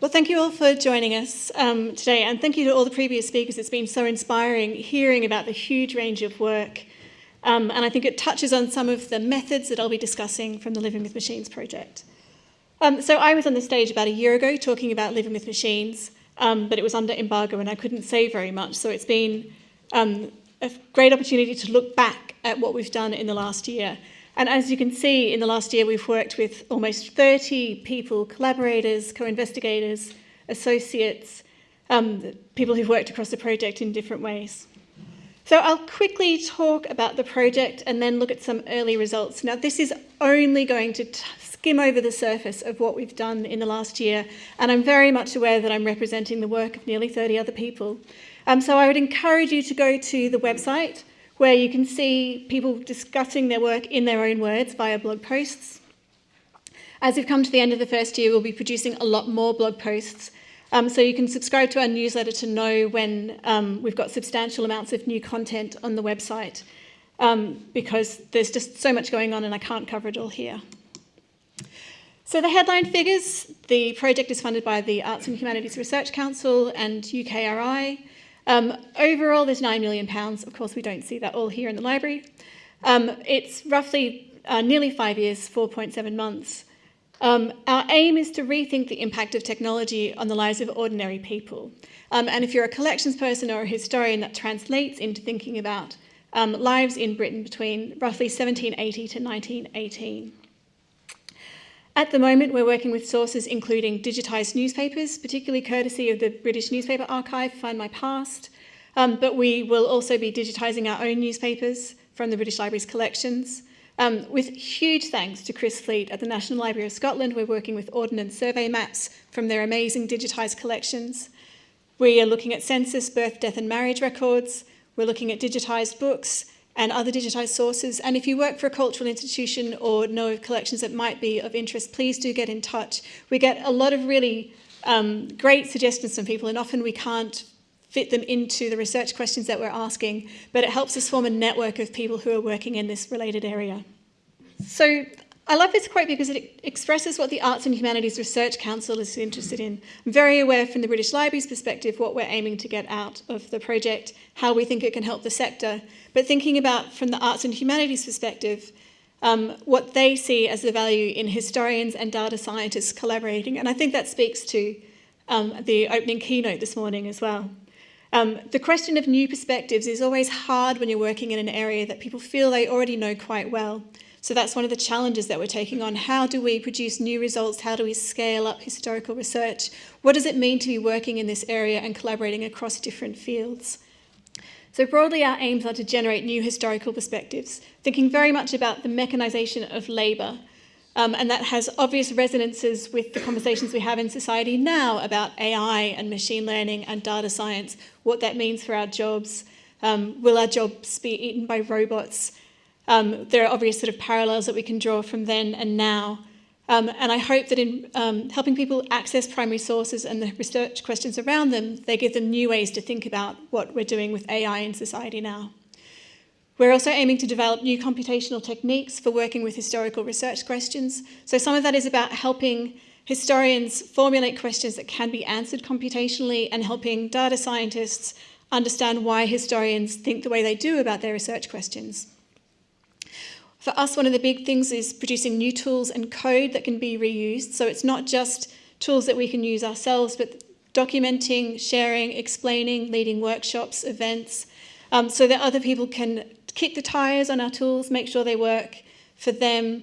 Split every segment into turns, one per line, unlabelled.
Well, thank you all for joining us um, today, and thank you to all the previous speakers. It's been so inspiring hearing about the huge range of work, um, and I think it touches on some of the methods that I'll be discussing from the Living with Machines project. Um, so I was on the stage about a year ago talking about Living with Machines, um, but it was under embargo and I couldn't say very much, so it's been um, a great opportunity to look back at what we've done in the last year. And as you can see, in the last year, we've worked with almost 30 people, collaborators, co-investigators, associates, um, people who've worked across the project in different ways. So I'll quickly talk about the project and then look at some early results. Now, this is only going to skim over the surface of what we've done in the last year, and I'm very much aware that I'm representing the work of nearly 30 other people. Um, so I would encourage you to go to the website where you can see people discussing their work in their own words via blog posts. As we've come to the end of the first year, we'll be producing a lot more blog posts. Um, so you can subscribe to our newsletter to know when um, we've got substantial amounts of new content on the website um, because there's just so much going on and I can't cover it all here. So the headline figures, the project is funded by the Arts and Humanities Research Council and UKRI. Um, overall, there's £9 million. Of course, we don't see that all here in the library. Um, it's roughly uh, nearly five years, 4.7 months. Um, our aim is to rethink the impact of technology on the lives of ordinary people. Um, and if you're a collections person or a historian, that translates into thinking about um, lives in Britain between roughly 1780 to 1918. At the moment, we're working with sources including digitised newspapers, particularly courtesy of the British Newspaper Archive, Find My Past, um, but we will also be digitising our own newspapers from the British Library's collections. Um, with huge thanks to Chris Fleet at the National Library of Scotland, we're working with Ordnance Survey maps from their amazing digitised collections. We are looking at census, birth, death and marriage records. We're looking at digitised books and other digitised sources. And if you work for a cultural institution or know of collections that might be of interest, please do get in touch. We get a lot of really um, great suggestions from people, and often we can't fit them into the research questions that we're asking, but it helps us form a network of people who are working in this related area. So I love this quote because it expresses what the Arts and Humanities Research Council is interested in. I'm very aware from the British Library's perspective what we're aiming to get out of the project, how we think it can help the sector, but thinking about from the Arts and Humanities perspective, um, what they see as the value in historians and data scientists collaborating. And I think that speaks to um, the opening keynote this morning as well. Um, the question of new perspectives is always hard when you're working in an area that people feel they already know quite well. So that's one of the challenges that we're taking on. How do we produce new results? How do we scale up historical research? What does it mean to be working in this area and collaborating across different fields? So broadly, our aims are to generate new historical perspectives, thinking very much about the mechanisation of labour. Um, and that has obvious resonances with the conversations we have in society now about AI and machine learning and data science, what that means for our jobs. Um, will our jobs be eaten by robots? Um, there are obvious sort of parallels that we can draw from then and now. Um, and I hope that in um, helping people access primary sources and the research questions around them, they give them new ways to think about what we're doing with AI in society now. We're also aiming to develop new computational techniques for working with historical research questions. So some of that is about helping historians formulate questions that can be answered computationally and helping data scientists understand why historians think the way they do about their research questions. For us, one of the big things is producing new tools and code that can be reused. So it's not just tools that we can use ourselves, but documenting, sharing, explaining, leading workshops, events, um, so that other people can kick the tires on our tools, make sure they work for them,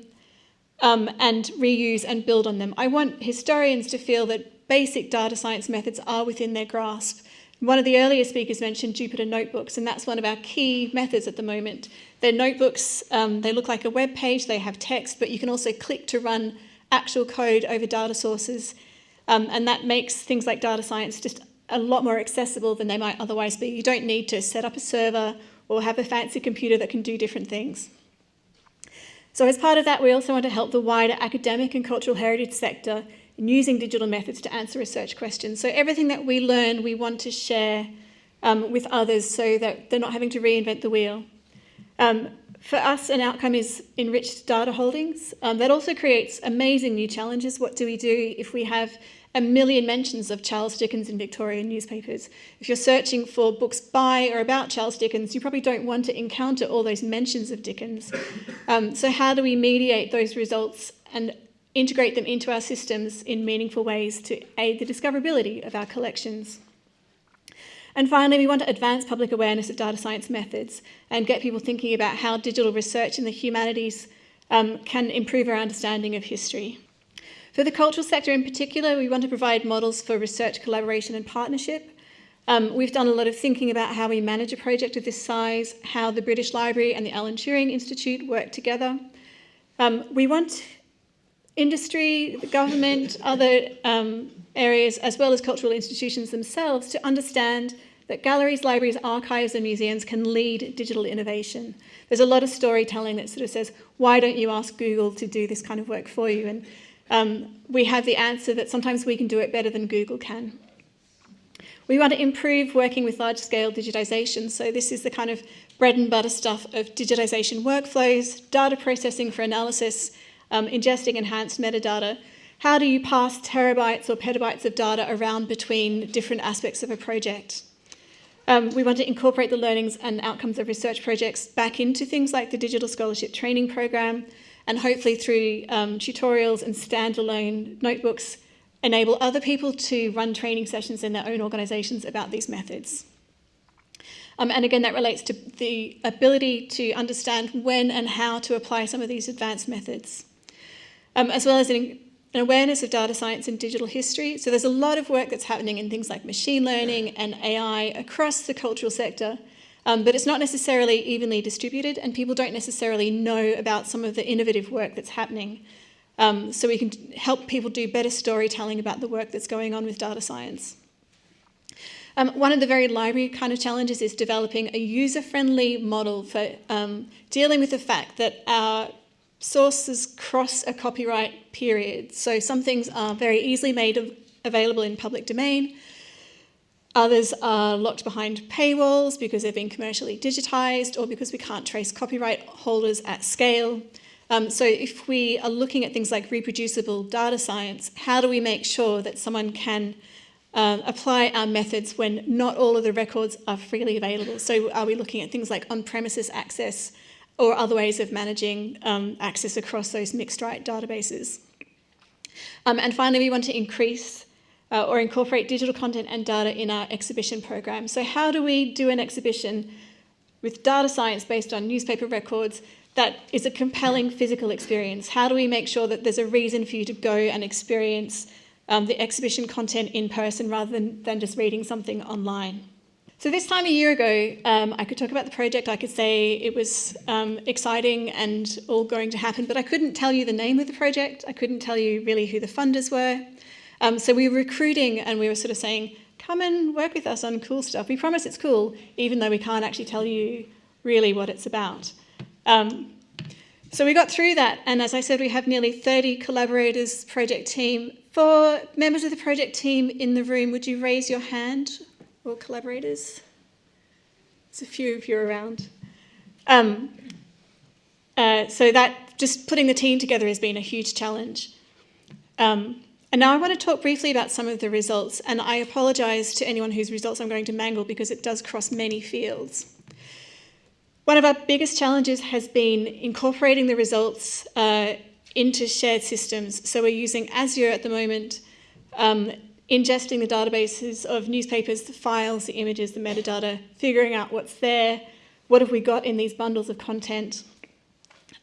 um, and reuse and build on them. I want historians to feel that basic data science methods are within their grasp one of the earlier speakers mentioned Jupyter Notebooks, and that's one of our key methods at the moment. They're notebooks, um, they look like a web page, they have text, but you can also click to run actual code over data sources, um, and that makes things like data science just a lot more accessible than they might otherwise be. You don't need to set up a server or have a fancy computer that can do different things. So as part of that, we also want to help the wider academic and cultural heritage sector and using digital methods to answer research questions. So everything that we learn, we want to share um, with others so that they're not having to reinvent the wheel. Um, for us, an outcome is enriched data holdings. Um, that also creates amazing new challenges. What do we do if we have a million mentions of Charles Dickens in Victorian newspapers. If you're searching for books by or about Charles Dickens, you probably don't want to encounter all those mentions of Dickens. Um, so how do we mediate those results and integrate them into our systems in meaningful ways to aid the discoverability of our collections? And finally, we want to advance public awareness of data science methods and get people thinking about how digital research in the humanities um, can improve our understanding of history. For the cultural sector in particular, we want to provide models for research collaboration and partnership. Um, we've done a lot of thinking about how we manage a project of this size, how the British Library and the Alan Turing Institute work together. Um, we want industry, the government, other um, areas, as well as cultural institutions themselves to understand that galleries, libraries, archives and museums can lead digital innovation. There's a lot of storytelling that sort of says, why don't you ask Google to do this kind of work for you? And um, we have the answer that sometimes we can do it better than Google can. We want to improve working with large-scale digitization. So this is the kind of bread and butter stuff of digitization workflows, data processing for analysis, um, ingesting enhanced metadata. How do you pass terabytes or petabytes of data around between different aspects of a project? Um, we want to incorporate the learnings and outcomes of research projects back into things like the Digital Scholarship Training Program, and hopefully through um, tutorials and standalone notebooks, enable other people to run training sessions in their own organisations about these methods. Um, and again, that relates to the ability to understand when and how to apply some of these advanced methods, um, as well as an, an awareness of data science and digital history. So there's a lot of work that's happening in things like machine learning and AI across the cultural sector um, but it's not necessarily evenly distributed and people don't necessarily know about some of the innovative work that's happening. Um, so we can help people do better storytelling about the work that's going on with data science. Um, one of the very library kind of challenges is developing a user-friendly model for um, dealing with the fact that our sources cross a copyright period. So some things are very easily made available in public domain, Others are locked behind paywalls because they've been commercially digitised or because we can't trace copyright holders at scale. Um, so if we are looking at things like reproducible data science, how do we make sure that someone can um, apply our methods when not all of the records are freely available? So are we looking at things like on-premises access or other ways of managing um, access across those mixed right databases? Um, and finally, we want to increase uh, or incorporate digital content and data in our exhibition program. So how do we do an exhibition with data science based on newspaper records that is a compelling physical experience? How do we make sure that there's a reason for you to go and experience um, the exhibition content in person rather than, than just reading something online? So this time a year ago, um, I could talk about the project, I could say it was um, exciting and all going to happen, but I couldn't tell you the name of the project, I couldn't tell you really who the funders were, um, so we were recruiting and we were sort of saying, come and work with us on cool stuff. We promise it's cool, even though we can't actually tell you really what it's about. Um, so we got through that, and as I said, we have nearly 30 collaborators, project team. For members of the project team in the room, would you raise your hand, or collaborators? There's a few of you around. Um, uh, so that, just putting the team together has been a huge challenge. Um, and now I want to talk briefly about some of the results, and I apologise to anyone whose results I'm going to mangle because it does cross many fields. One of our biggest challenges has been incorporating the results uh, into shared systems. So we're using Azure at the moment, um, ingesting the databases of newspapers, the files, the images, the metadata, figuring out what's there, what have we got in these bundles of content.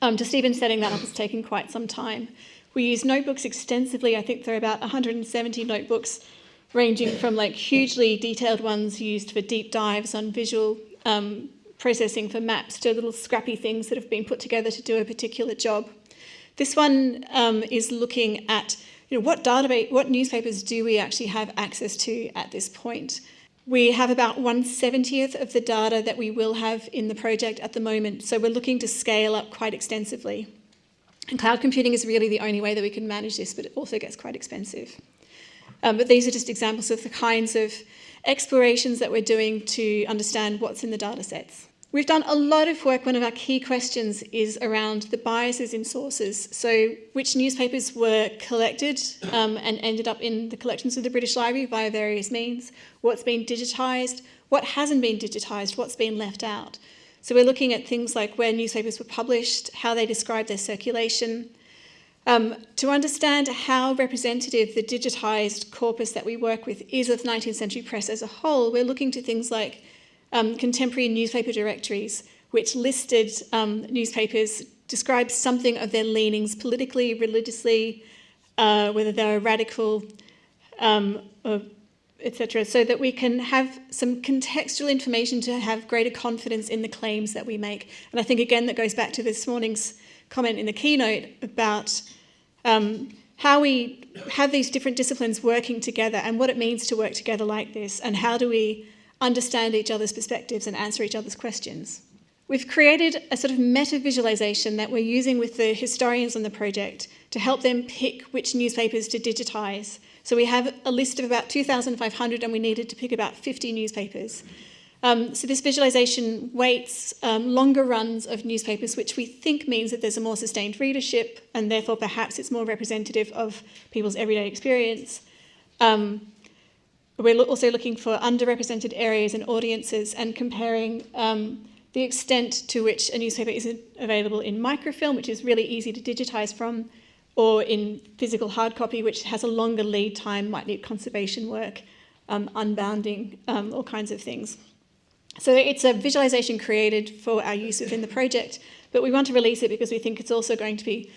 Um, just even setting that up has taken quite some time. We use notebooks extensively. I think there are about 170 notebooks ranging from like hugely detailed ones used for deep dives on visual um, processing for maps to little scrappy things that have been put together to do a particular job. This one um, is looking at you know, what database, what newspapers do we actually have access to at this point. We have about 1 70th of the data that we will have in the project at the moment, so we're looking to scale up quite extensively. And cloud computing is really the only way that we can manage this, but it also gets quite expensive. Um, but these are just examples of the kinds of explorations that we're doing to understand what's in the data sets. We've done a lot of work. One of our key questions is around the biases in sources. So which newspapers were collected um, and ended up in the collections of the British Library via various means, what's been digitised, what hasn't been digitised, what's been left out. So we're looking at things like where newspapers were published, how they describe their circulation, um, to understand how representative the digitised corpus that we work with is of 19th century press as a whole, we're looking to things like um, contemporary newspaper directories, which listed um, newspapers, described something of their leanings politically, religiously, uh, whether they're radical, um, etc., so that we can have some contextual information to have greater confidence in the claims that we make. And I think, again, that goes back to this morning's comment in the keynote about um, how we have these different disciplines working together and what it means to work together like this, and how do we understand each other's perspectives and answer each other's questions. We've created a sort of meta visualization that we're using with the historians on the project to help them pick which newspapers to digitize. So we have a list of about 2,500 and we needed to pick about 50 newspapers. Um, so this visualization weights um, longer runs of newspapers, which we think means that there's a more sustained readership and therefore perhaps it's more representative of people's everyday experience. Um, we're also looking for underrepresented areas and audiences and comparing um, the extent to which a newspaper isn't available in microfilm, which is really easy to digitize from, or in physical hard copy, which has a longer lead time, might need conservation work, um, unbounding, um, all kinds of things. So it's a visualization created for our use within the project, but we want to release it because we think it's also going to be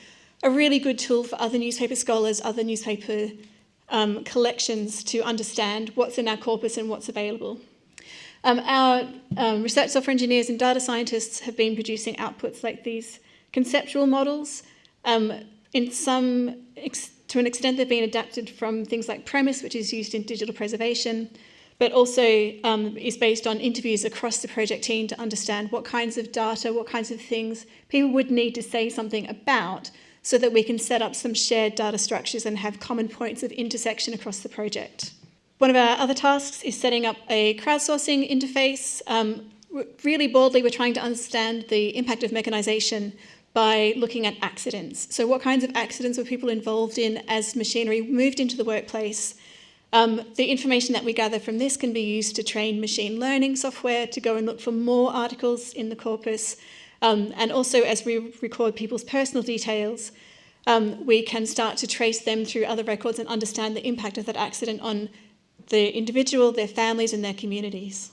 a really good tool for other newspaper scholars, other newspaper um, collections to understand what's in our corpus and what's available. Um, our um, research software engineers and data scientists have been producing outputs like these conceptual models. Um, in some, to an extent, they've been adapted from things like PREMIS, which is used in digital preservation, but also um, is based on interviews across the project team to understand what kinds of data, what kinds of things people would need to say something about so that we can set up some shared data structures and have common points of intersection across the project. One of our other tasks is setting up a crowdsourcing interface. Um, really broadly, we're trying to understand the impact of mechanisation by looking at accidents. So what kinds of accidents were people involved in as machinery moved into the workplace? Um, the information that we gather from this can be used to train machine learning software to go and look for more articles in the corpus um, and also as we record people's personal details, um, we can start to trace them through other records and understand the impact of that accident on the individual, their families and their communities.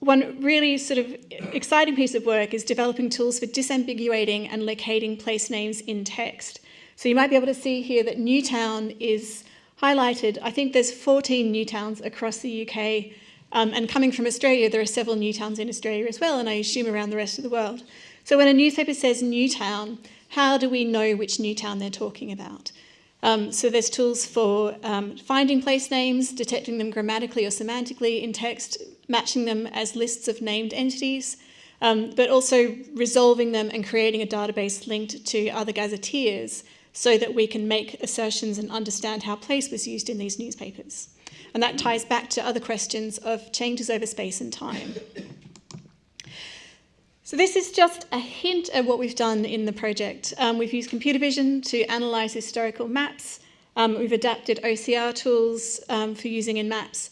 One really sort of exciting piece of work is developing tools for disambiguating and locating place names in text. So you might be able to see here that Newtown is highlighted. I think there's 14 Newtowns across the UK um, and coming from Australia, there are several new towns in Australia as well, and I assume around the rest of the world. So when a newspaper says new town, how do we know which new town they're talking about? Um, so there's tools for um, finding place names, detecting them grammatically or semantically in text, matching them as lists of named entities, um, but also resolving them and creating a database linked to other gazetteers so that we can make assertions and understand how place was used in these newspapers. And that ties back to other questions of changes over space and time. So this is just a hint at what we've done in the project. Um, we've used computer vision to analyse historical maps. Um, we've adapted OCR tools um, for using in maps.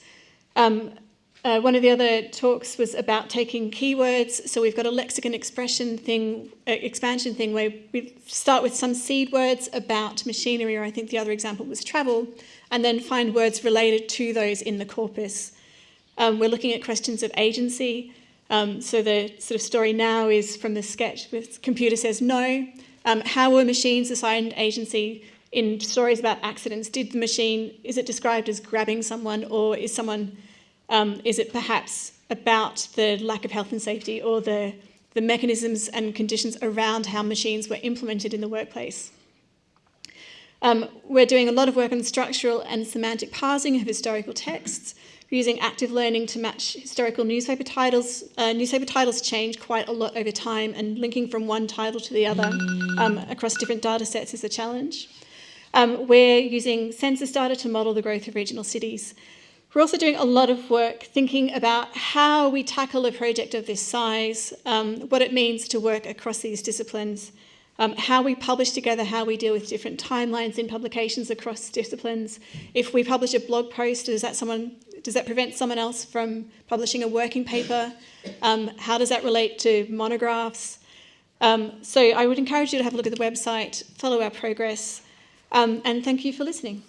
Uh, one of the other talks was about taking keywords. So we've got a lexicon expression thing, uh, expansion thing where we start with some seed words about machinery, or I think the other example was travel, and then find words related to those in the corpus. Um, we're looking at questions of agency. Um, so the sort of story now is from the sketch with computer says no. Um, how were machines assigned agency in stories about accidents? Did the machine, is it described as grabbing someone or is someone, um, is it perhaps about the lack of health and safety or the, the mechanisms and conditions around how machines were implemented in the workplace? Um, we're doing a lot of work on structural and semantic parsing of historical texts. We're using active learning to match historical newspaper titles. Uh, newspaper titles change quite a lot over time and linking from one title to the other um, across different data sets is a challenge. Um, we're using census data to model the growth of regional cities. We're also doing a lot of work thinking about how we tackle a project of this size, um, what it means to work across these disciplines, um, how we publish together, how we deal with different timelines in publications across disciplines. If we publish a blog post, does that someone does that prevent someone else from publishing a working paper? Um, how does that relate to monographs? Um, so I would encourage you to have a look at the website, follow our progress, um, and thank you for listening.